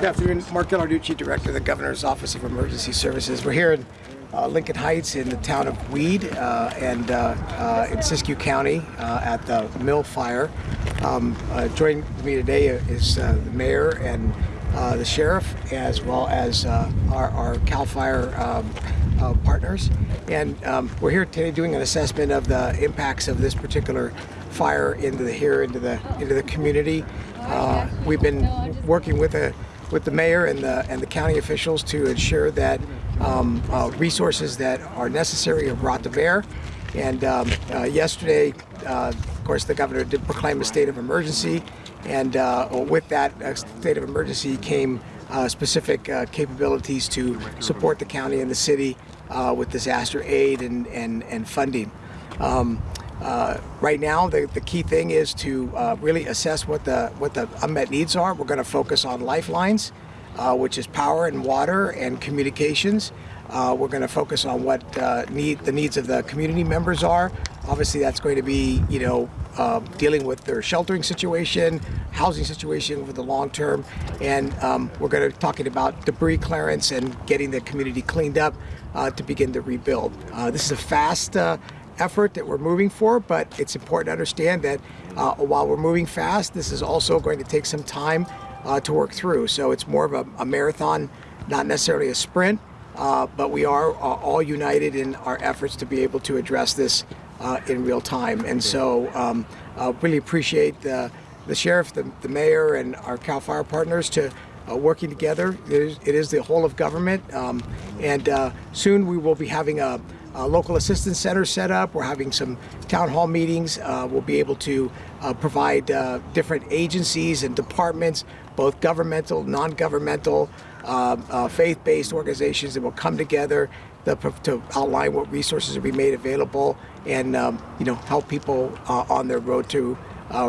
Good afternoon. Mark Ghilarducci, Director of the Governor's Office of Emergency Services. We're here in uh, Lincoln Heights in the town of Weed uh, and uh, uh in Siskiyou County uh, at the mill fire. Um, uh, joining me today is the mayor and the sheriff as well as our, our, CAL FIRE um, partners. And um, we're here today doing an assessment of the impacts of this particular fire into the here into the into the community. we've been working with a with the mayor and the, and the county officials to ensure that um, uh, resources that are necessary are brought to bear. And um, uh, yesterday, uh, of course, the governor did proclaim a state of emergency. And uh, with that uh, state of emergency came uh, specific capabilities to support the county and the city with disaster aid and, and, and funding. Um, uh, right now, the, the key thing is to uh, really assess what the what the unmet needs are. We're going to focus on lifelines, uh, which is power and water and communications. Uh, we're going to focus on what uh, need the needs of the community members are. Obviously, that's going to be you know uh, dealing with their sheltering situation, housing situation over the long term, and um, we're going to be talking about debris clearance and getting the community cleaned up to begin to rebuild. this is a fast effort that we're moving for, but it's important to understand that uh, while we're moving fast, this is also going to take some time uh, to work through. So it's more of a, a marathon, not necessarily a sprint, uh, but we are uh, all united in our efforts to be able to address this uh, in real time. And so um, really appreciate the, the sheriff, the, the mayor, and our CAL FIRE partners to uh, working together. It is, it is, the whole of government. Um, and uh, soon we will be having a, uh, local assistance center set up. We're having some town hall meetings. Uh, we'll be able to uh, provide uh, different agencies and departments, both governmental, non-governmental, uh, uh, faith-based organizations that will come together to, to, outline what resources will be made available and um, you know help people on their road to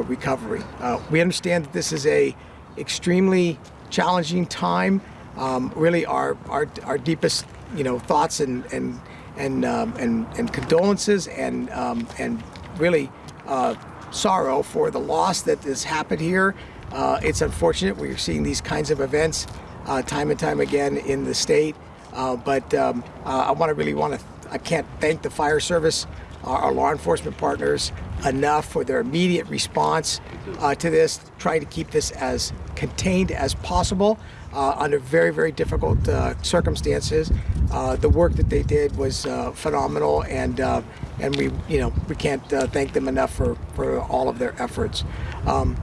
recovery. we understand that this is a extremely challenging time. Um, really, our, our our deepest you know thoughts and and and um, and, and condolences and um, and really uh, sorrow for the loss that has happened here. Uh, it's unfortunate we're seeing these kinds of events uh, time and time again in the state. Uh, but um, uh, I want to really want to I can't thank the fire service, our, our law enforcement partners enough for their immediate response uh, to this, trying to keep this as contained as possible uh, under very, very difficult uh, circumstances. Uh, the work that they did was uh, phenomenal, and uh, and we, you know, we can't thank them enough for for all of their efforts. Um,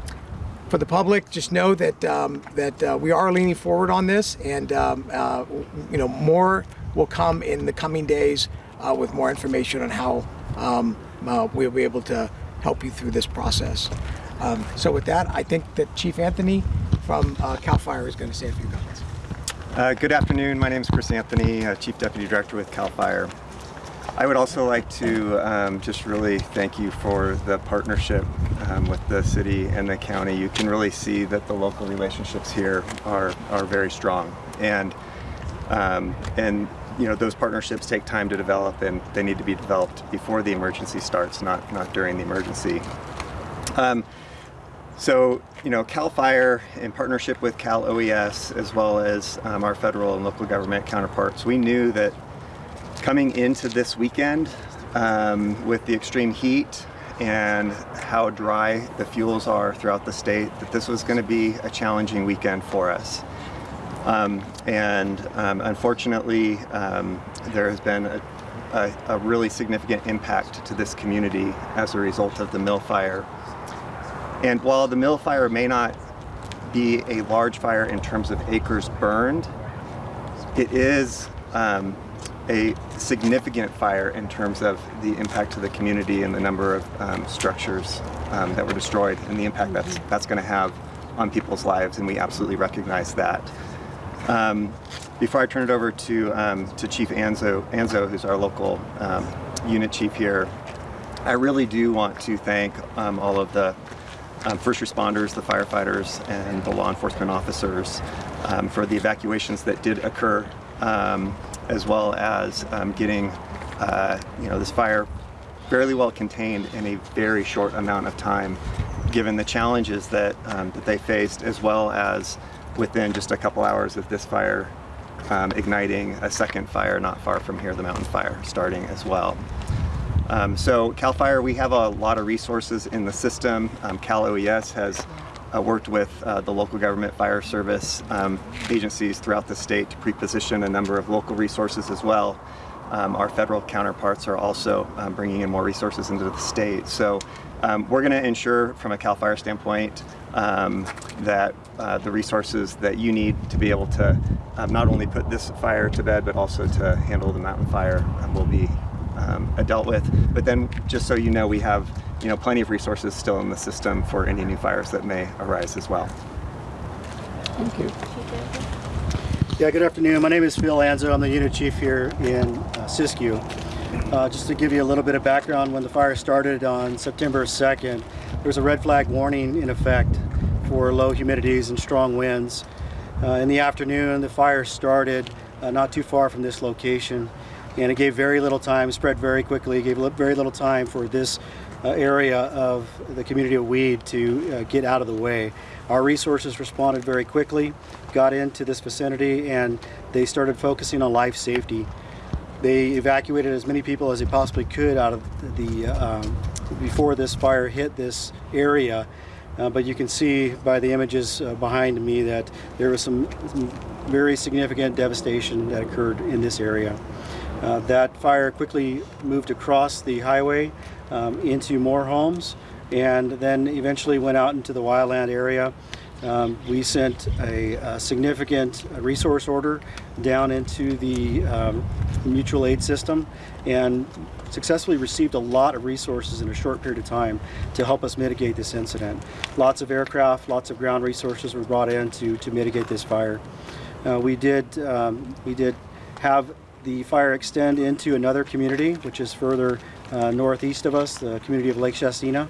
for the public, just know that um, that we are leaning forward on this, and um, you know, more will come in the coming days with more information on how um, we'll be able to help you through this process. Um, so with that, I think that Chief Anthony from uh, CAL FIRE is going to say a few comments. Uh, good afternoon. My name is Chris Anthony, uh, Chief Deputy Director with CAL FIRE. I would also like to um, just really thank you for the partnership um, with the city and the county. You can really see that the local relationships here are, are very strong. And, um, and you know, those partnerships take time to develop and they need to be developed before the emergency starts, not, not during the emergency. Um, so, you know, CAL FIRE in partnership with Cal OES as well as um, our federal and local government counterparts, we knew that coming into this weekend um, with the extreme heat and how dry the fuels are throughout the state, that this was going to be a challenging weekend for us. Um, and um, unfortunately, um, there has been a, a, a really significant impact to this community as a result of the mill fire and while the mill fire may not be a large fire in terms of acres burned, it is um, a significant fire in terms of the impact to the community and the number of um, structures um, that were destroyed and the impact that's, that's going to have on people's lives, and we absolutely recognize that. Um, before I turn it over to, um, to Chief Anzo, Anzo, who's our local um, unit chief here, I really do want to thank all of the um, first responders, the firefighters, and the law enforcement officers um, for the evacuations that did occur, um, as well as um, getting uh, you know this fire fairly well contained in a very short amount of time, given the challenges that um, that they faced, as well as within just a couple hours of this fire um, igniting a second fire not far from here, the mountain fire, starting as well. Um, so CAL FIRE, we have a lot of resources in the system. Um, Cal OES has uh, worked with uh, the local government fire service um, agencies throughout the state to pre-position a number of local resources as well. Um, our federal counterparts are also um, bringing in more resources into the state. So um, we're going to ensure from a CAL FIRE standpoint um, that uh, the resources that you need to be able to um, not only put this fire to bed, but also to handle the mountain fire um, will be um, dealt with. But then, just so you know, we have you know plenty of resources still in the system for any new fires that may arise as well. Thank you. Yeah, good afternoon. My name is Phil Anzo. I'm the unit chief here in uh, Siskiyou. Uh, just to give you a little bit of background, when the fire started on September 2nd, there was a red flag warning in effect for low humidities and strong winds. Uh, in the afternoon, the fire started uh, not too far from this location, and it gave very little time, spread very quickly, gave very little time for this uh, area of the community of Weed to uh, get out of the way. Our resources responded very quickly, got into this vicinity, and they started focusing on life safety. They evacuated as many people as they possibly could out of the um, before this fire hit this area. Uh, but you can see by the images uh, behind me that there was some, some very significant devastation that occurred in this area. Uh, that fire quickly moved across the highway um, into more homes and then eventually went out into the wildland area. Um, we sent a, a significant resource order down into the um, mutual aid system and successfully received a lot of resources in a short period of time to help us mitigate this incident. Lots of aircraft, lots of ground resources were brought in to, to mitigate this fire. Uh, we did um, we did have the fire extend into another community, which is further uh, northeast of us, the community of Lake Shastina.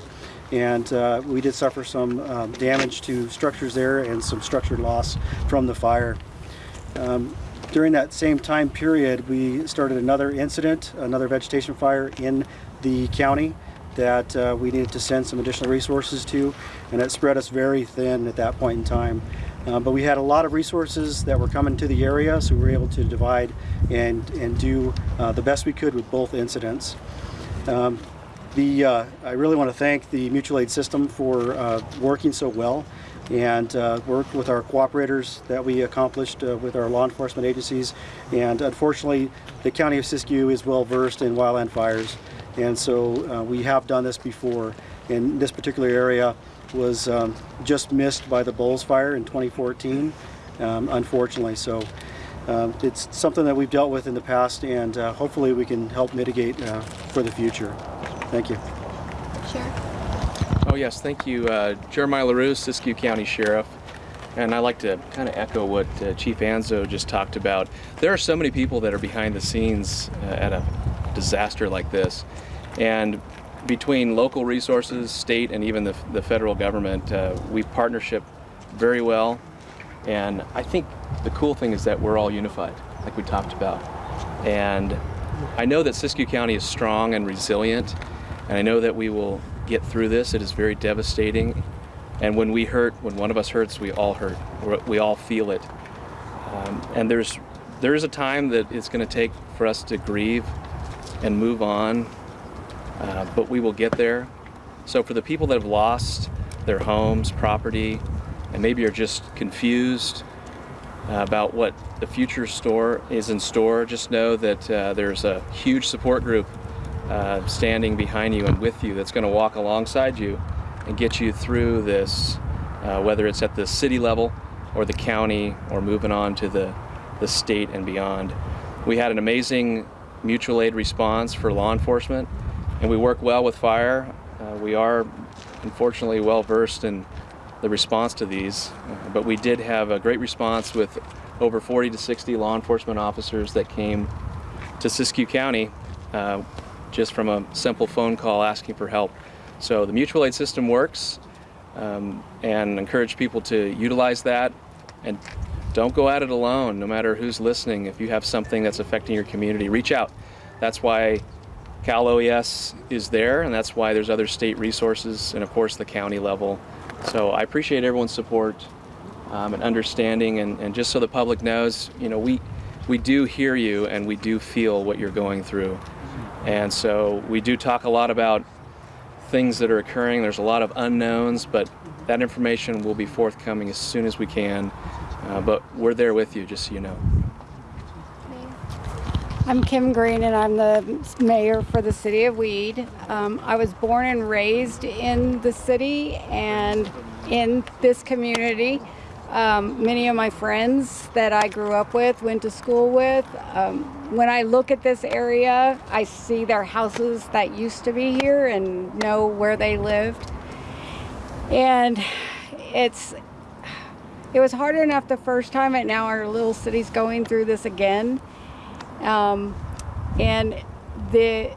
And uh, we did suffer some um, damage to structures there and some structure loss from the fire. Um, during that same time period, we started another incident, another vegetation fire in the county that uh, we needed to send some additional resources to, and it spread us very thin at that point in time. Uh, but we had a lot of resources that were coming to the area, so we were able to divide and, and do uh, the best we could with both incidents. Um, the, uh, I really want to thank the mutual aid system for uh, working so well and uh, work with our cooperators that we accomplished uh, with our law enforcement agencies. And unfortunately, the County of Siskiyou is well versed in wildland fires. And so uh, we have done this before. in this particular area was um, just missed by the Boles fire in 2014, um, unfortunately. So um, it's something that we've dealt with in the past and uh, hopefully we can help mitigate uh, for the future. Thank you. Oh yes, thank you, uh, Jeremiah LaRue, Siskiyou County Sheriff. And I like to kind of echo what uh, Chief Anzo just talked about. There are so many people that are behind the scenes uh, at a disaster like this. And between local resources, state, and even the, the federal government, uh, we partnership very well. And I think the cool thing is that we're all unified, like we talked about. And I know that Siskiyou County is strong and resilient, and I know that we will get through this. It is very devastating. And when we hurt, when one of us hurts, we all hurt. We're, we all feel it. Um, and there's there is a time that it's going to take for us to grieve and move on, uh, but we will get there. So for the people that have lost their homes, property, and maybe are just confused uh, about what the future store is in store, just know that uh, there's a huge support group uh, standing behind you and with you that's going to walk alongside you and get you through this, uh, whether it's at the city level or the county or moving on to the, the state and beyond. We had an amazing mutual aid response for law enforcement and we work well with fire. Uh, we are unfortunately well versed in the response to these, uh, but we did have a great response with over 40 to 60 law enforcement officers that came to Siskiyou County uh, just from a simple phone call asking for help. So the mutual aid system works um, and encourage people to utilize that and don't go at it alone no matter who's listening. If you have something that's affecting your community, reach out. That's why Cal OES is there and that's why there's other state resources and of course the county level. So I appreciate everyone's support um, and understanding. And, and just so the public knows, you know, we, we do hear you and we do feel what you're going through. And so we do talk a lot about things that are occurring. There's a lot of unknowns, but that information will be forthcoming as soon as we can. Uh, but we're there with you, just so you know. I'm Kim Green and I'm the mayor for the city of Weed. Um, I was born and raised in the city and in this community. Um, many of my friends that I grew up with, went to school with. Um, when I look at this area, I see their houses that used to be here and know where they lived. And it's it was hard enough the first time and now our little city's going through this again. Um, and the,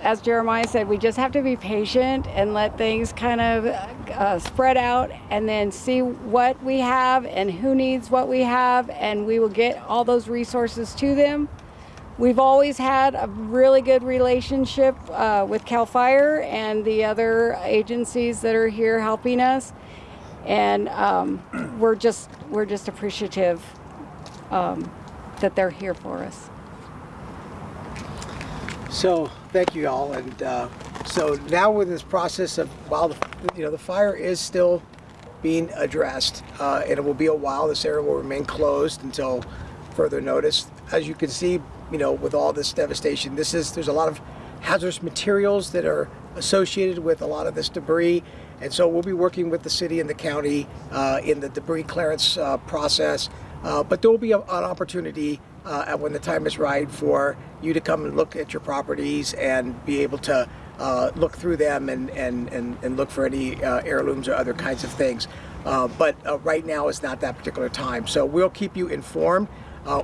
as Jeremiah said, we just have to be patient and let things kind of uh, spread out and then see what we have and who needs what we have, and we will get all those resources to them. We've always had a really good relationship uh, with CAL FIRE and the other agencies that are here helping us, and um, we're just we're just appreciative um, that they're here for us. So thank you all, and uh, so now with this process of while the you know the fire is still being addressed, uh, and it will be a while. This area will remain closed until further notice. As you can see, you know with all this devastation, this is there's a lot of hazardous materials that are associated with a lot of this debris, and so we'll be working with the city and the county uh, in the debris clearance uh, process. Uh, but there will be a, an opportunity uh, when the time is right for you to come and look at your properties and be able to uh, look through them and, and, and, and look for any uh, heirlooms or other kinds of things. Uh, but uh, right now is not that particular time. So we'll keep you informed. Uh,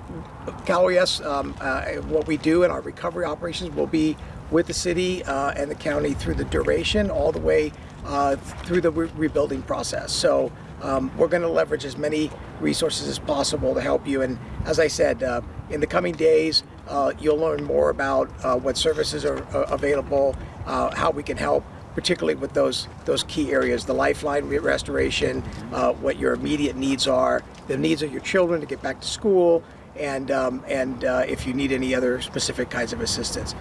CalOES, um, uh, what we do in our recovery operations will be with the city and the county through the duration all the way through the re- rebuilding process. So um, we're going to leverage as many resources as possible to help you. And as I said, uh, in the coming days, uh, you'll learn more about uh, what services are uh, available, uh, how we can help, particularly with those those key areas: the lifeline re- restoration, uh, what your immediate needs are, the needs of your children to get back to school, and um, and if you need any other specific kinds of assistance.